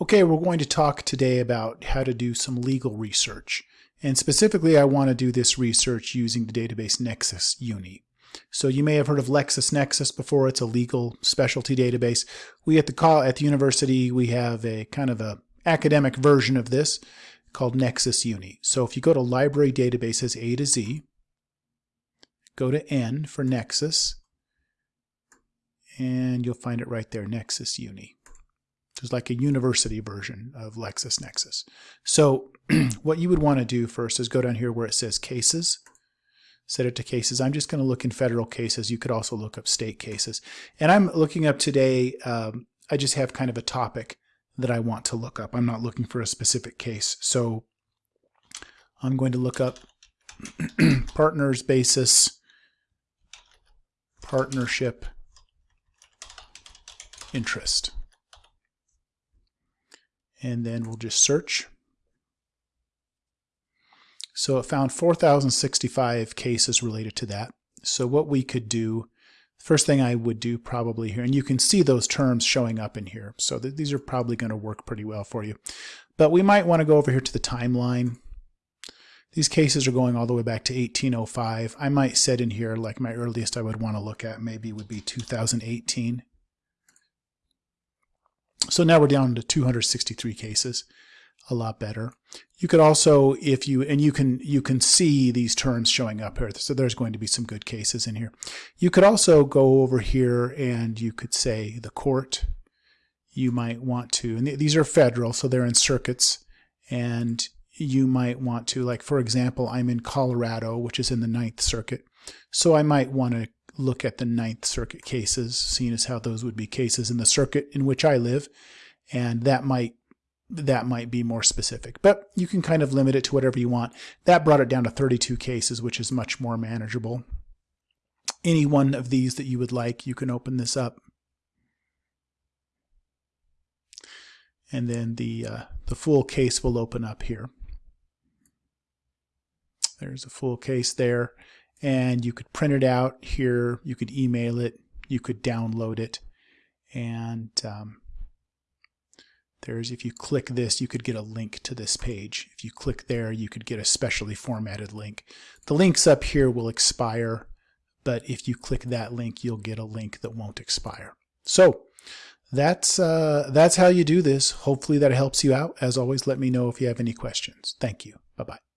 Okay, we're going to talk today about how to do some legal research. And specifically, I want to do this research using the database Nexis Uni. So you may have heard of LexisNexis before. It's a legal specialty database. We at the call at the university, we have a kind of a academic version of this called Nexis Uni. So if you go to library databases A to Z, go to N for Nexis, and you'll find it right there, Nexis Uni. There's like a university version of LexisNexis. So what you would want to do first is go down here where it says cases, set it to cases. I'm just going to look in federal cases. You could also look up state cases. And I'm looking up today, um, I just have kind of a topic that I want to look up. I'm not looking for a specific case. So I'm going to look up partners basis partnership interest and then we'll just search. So it found 4,065 cases related to that. So what we could do, first thing I would do probably here, and you can see those terms showing up in here. So th these are probably going to work pretty well for you. But we might want to go over here to the timeline. These cases are going all the way back to 1805. I might set in here like my earliest I would want to look at maybe would be 2018. So now we're down to 263 cases, a lot better. You could also, if you, and you can, you can see these terms showing up here. So there's going to be some good cases in here. You could also go over here and you could say the court. You might want to, and these are federal, so they're in circuits. And you might want to, like, for example, I'm in Colorado, which is in the Ninth Circuit. So I might want to look at the Ninth Circuit cases, seeing as how those would be cases in the circuit in which I live, and that might that might be more specific. But you can kind of limit it to whatever you want. That brought it down to 32 cases, which is much more manageable. Any one of these that you would like, you can open this up. And then the, uh, the full case will open up here. There's a full case there and you could print it out here, you could email it, you could download it, and um, there's if you click this, you could get a link to this page. If you click there, you could get a specially formatted link. The links up here will expire, but if you click that link, you'll get a link that won't expire. So that's uh, that's how you do this. Hopefully that helps you out. As always, let me know if you have any questions. Thank you. Bye-bye.